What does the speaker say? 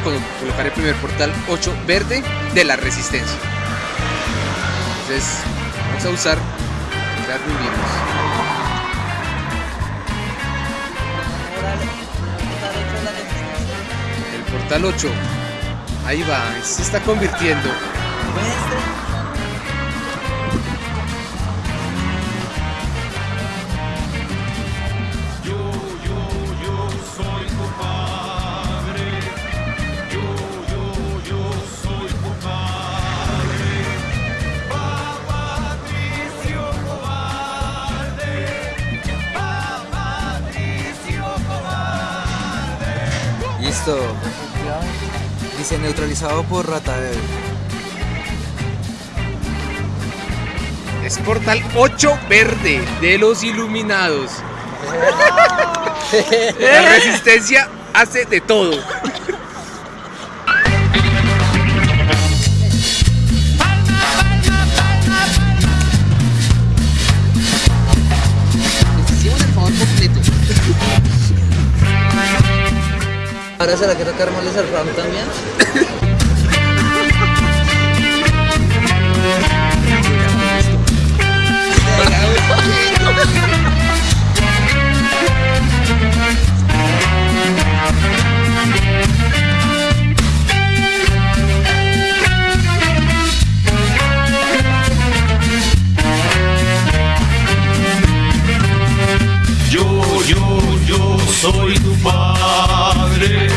colocar el primer portal 8 verde de la resistencia. Entonces vamos a usar crear. El portal 8. Ahí va, se está convirtiendo. Listo. Dice neutralizado por rata bebé. Es portal 8 verde de los iluminados. La resistencia hace de todo. Ahora será que toca armarles el round también. Yo, yo, yo soy tu padre.